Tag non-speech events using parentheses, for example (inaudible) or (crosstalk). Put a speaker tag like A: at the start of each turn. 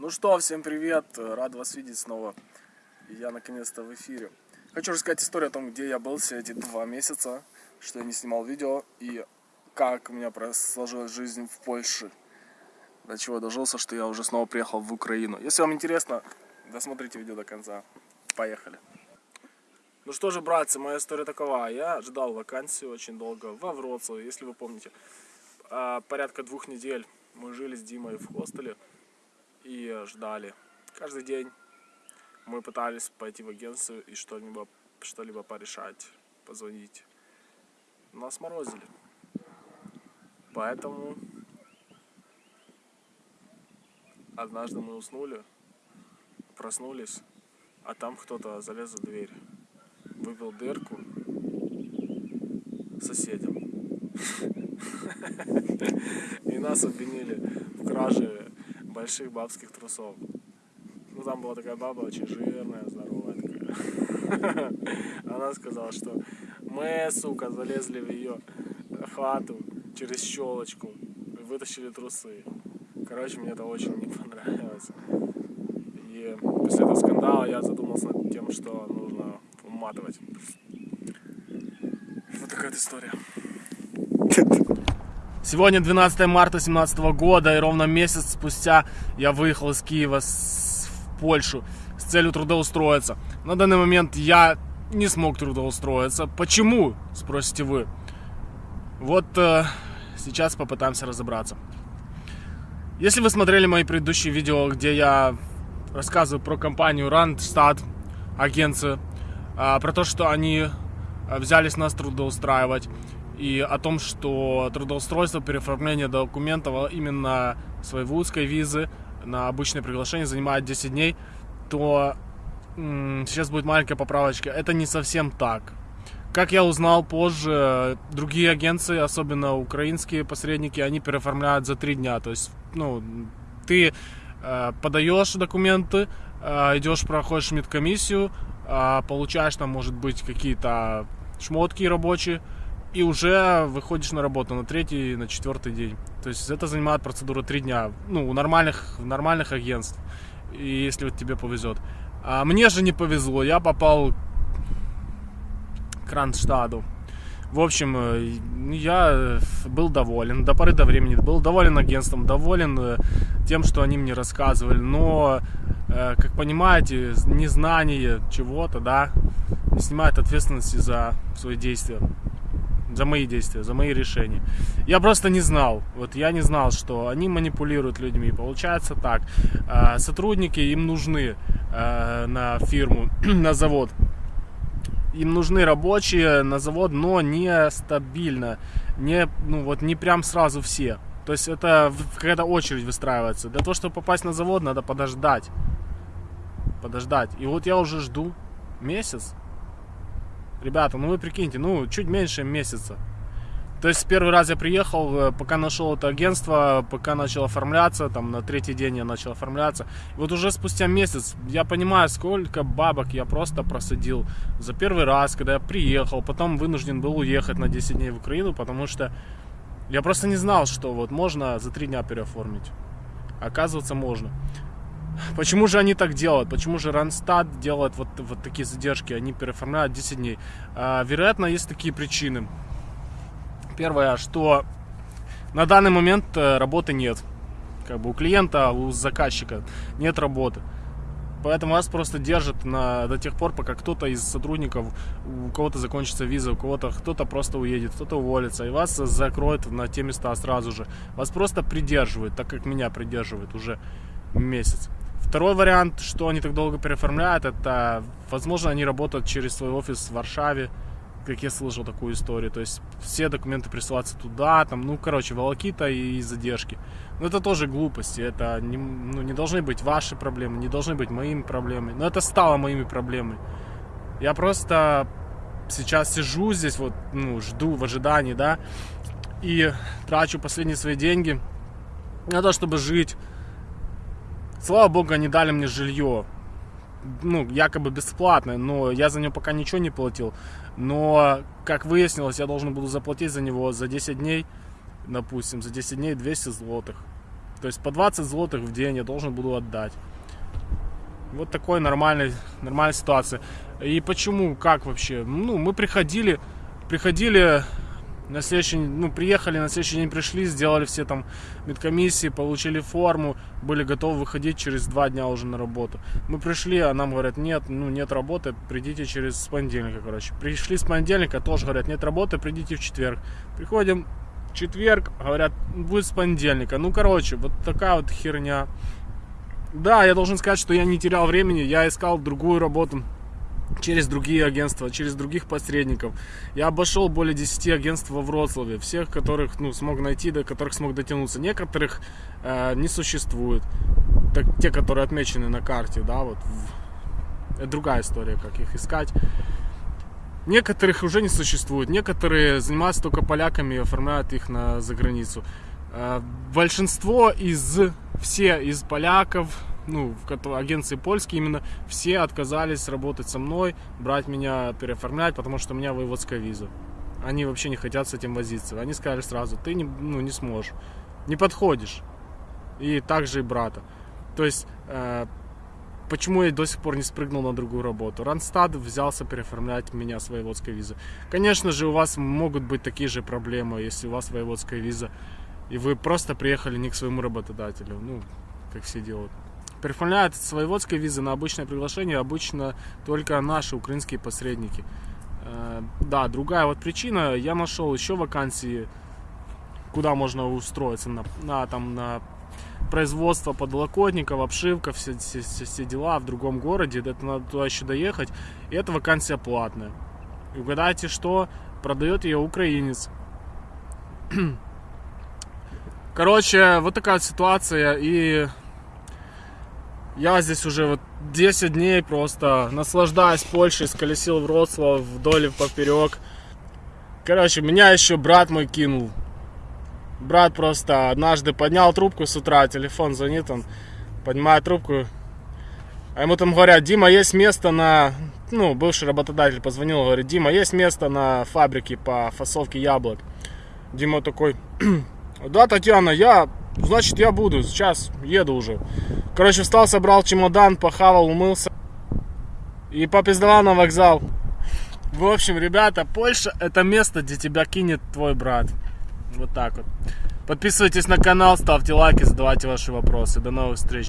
A: Ну что, всем привет, рад вас видеть снова. Я наконец-то в эфире. Хочу рассказать историю о том, где я был все эти два месяца, что я не снимал видео и как у меня сложилась жизнь в Польше. До чего дожился, что я уже снова приехал в Украину. Если вам интересно, досмотрите видео до конца. Поехали. Ну что же, братцы, моя история такова. Я ждал вакансию очень долго во Вроцлаве, если вы помните. А, порядка двух недель мы жили с Димой в хостеле и ждали. Каждый день мы пытались пойти в агентство и что-либо что -либо порешать, позвонить. Нас морозили. Поэтому однажды мы уснули, проснулись, а там кто-то залез за дверь, выбил дырку соседям. (laughs) И нас обвинили в краже больших бабских трусов. Ну, там была такая баба очень жирная, здоровая такая. (laughs) Она сказала, что мы, сука, залезли в ее хату через щелочку и вытащили трусы. Короче, мне это очень не (laughs) понравилось. И после этого скандала я задумался над тем, что нужно уматывать. Вот такая вот история. (laughs) Сегодня 12 марта 2017 года, и ровно месяц спустя я выехал из Киева в Польшу с целью трудоустроиться. На данный момент я не смог трудоустроиться. Почему, спросите вы? Вот э, сейчас попытаемся разобраться. Если вы смотрели мои предыдущие видео, где я рассказываю про компанию Randstad, агенцию, э, про то, что они э, взялись нас трудоустраивать, и о том, что трудоустройство, переоформление документов именно своей вузской визы на обычное приглашение занимает 10 дней, то сейчас будет маленькая поправочка. Это не совсем так. Как я узнал позже, другие агенции, особенно украинские посредники, они переоформляют за 3 дня. То есть, ну, ты э, подаешь документы, э, идешь, проходишь медкомиссию, э, получаешь там, может быть, какие-то шмотки рабочие, и уже выходишь на работу на третий, на четвертый день. То есть это занимает процедура три дня, ну, у нормальных, нормальных агентств, и если вот тебе повезет. А мне же не повезло, я попал к Ранштаду. В общем, э, я был доволен, до поры до времени был доволен агентством, доволен э, тем, что они мне рассказывали, но, э, как понимаете, незнание чего-то, да, не снимает ответственности за свои действия за мои действия, за мои решения. Я просто не знал. Вот я не знал, что они манипулируют людьми. Получается так. А, сотрудники им нужны а, на фирму, (clears throat) на завод. Им нужны рабочие на завод, но не стабильно. Не, ну вот не прям сразу все. То есть это какая-то очередь выстраивается. Для того, чтобы попасть на завод, надо подождать. Подождать. И вот я уже жду месяц. Ребята, ну вы прикиньте, ну чуть меньше месяца. То есть первый раз я приехал, э, пока нашел это агентство, пока начал оформляться, там на третий день я начал оформляться. И вот уже спустя месяц я понимаю, сколько бабок я просто просадил за первый раз, когда я приехал, потом вынужден был уехать на 10 дней в Украину, потому что я просто не знал, что вот можно за три дня переоформить. Оказывается, можно. Почему же они так делают? Почему же Ранстад делает вот, вот такие задержки? Они переоформляют 10 дней. А, вероятно, есть такие причины. Первое, что на данный момент э, работы нет. Как бы у клиента, у заказчика нет работы. Поэтому вас просто держат на, до тех пор, пока кто-то из сотрудников, у кого-то закончится виза, у кого-то кто-то просто уедет, кто-то уволится, и вас закроют на те места сразу же. Вас просто придерживают, так как меня придерживают уже месяц. Второй вариант, что они так долго переоформляют, это, возможно, они работают через свой офис в Варшаве, как я слышал такую историю. То есть все документы присылаются туда, там, ну, короче, волокита и задержки. Но это тоже глупости, это не, ну, не должны быть ваши проблемы, не должны быть моими проблемами. Но это стало моими проблемами. Я просто сейчас сижу здесь, вот, ну, жду в ожидании, да, и трачу последние свои деньги на то, чтобы жить Слава богу, они дали мне жилье. Ну, якобы бесплатное, но я за него пока ничего не платил. Но, как выяснилось, я должен буду заплатить за него за 10 дней, допустим, за 10 дней 200 злотых. То есть по 20 злотых в день я должен буду отдать. Вот такой нормальный, нормальная ситуация. И почему, как вообще? Ну, мы приходили, приходили на следующий, ну, приехали, на следующий день пришли, сделали все там медкомиссии, получили форму, были готовы выходить через два дня уже на работу. Мы пришли, а нам говорят, нет, ну, нет работы, придите через понедельника, короче. Пришли с понедельника, тоже говорят, нет работы, придите в четверг. Приходим в четверг, говорят, будет с понедельника. Ну, короче, вот такая вот херня. Да, я должен сказать, что я не терял времени, я искал другую работу через другие агентства, через других посредников. Я обошел более 10 агентств во Вроцлаве, всех, которых ну, смог найти, до которых смог дотянуться. Некоторых э, не существует, так, те, которые отмечены на карте, да, вот. Это другая история, как их искать. Некоторых уже не существует, некоторые занимаются только поляками и оформляют их на заграницу. Э, большинство из, все из поляков, ну, в агенции польские именно, все отказались работать со мной, брать меня, переоформлять, потому что у меня воеводская виза. Они вообще не хотят с этим возиться. Они сказали сразу, ты не, ну, не сможешь, не подходишь. И также и брата. То есть, э, почему я до сих пор не спрыгнул на другую работу? Ранстад взялся переоформлять меня с воеводской визы. Конечно же, у вас могут быть такие же проблемы, если у вас воеводская виза, и вы просто приехали не к своему работодателю, ну, как все делают. Переоформляют с воеводской визы на обычное приглашение обычно только наши украинские посредники. Э, да, другая вот причина, я нашел еще вакансии, куда можно устроиться на, на, там, на производство подлокотников, обшивка, все, все, все, все дела в другом городе, это надо туда еще доехать, и эта вакансия платная. И угадайте что, продает ее украинец. (clears throat) Короче, вот такая ситуация, и я здесь уже вот 10 дней просто наслаждаюсь Польшей, сколесил Вроцлав вдоль и поперек. Короче, меня еще брат мой кинул. Брат просто однажды поднял трубку с утра, телефон звонит, он поднимает трубку. А ему там говорят, Дима, есть место на... Ну, бывший работодатель позвонил, говорит, Дима, есть место на фабрике по фасовке яблок. Дима такой, да, Татьяна, я Значит, я буду. Сейчас еду уже. Короче, встал, собрал чемодан, похавал, умылся. И попиздовал на вокзал. В общем, ребята, Польша это место, где тебя кинет твой брат. Вот так вот. Подписывайтесь на канал, ставьте лайки, задавайте ваши вопросы. До новых встреч.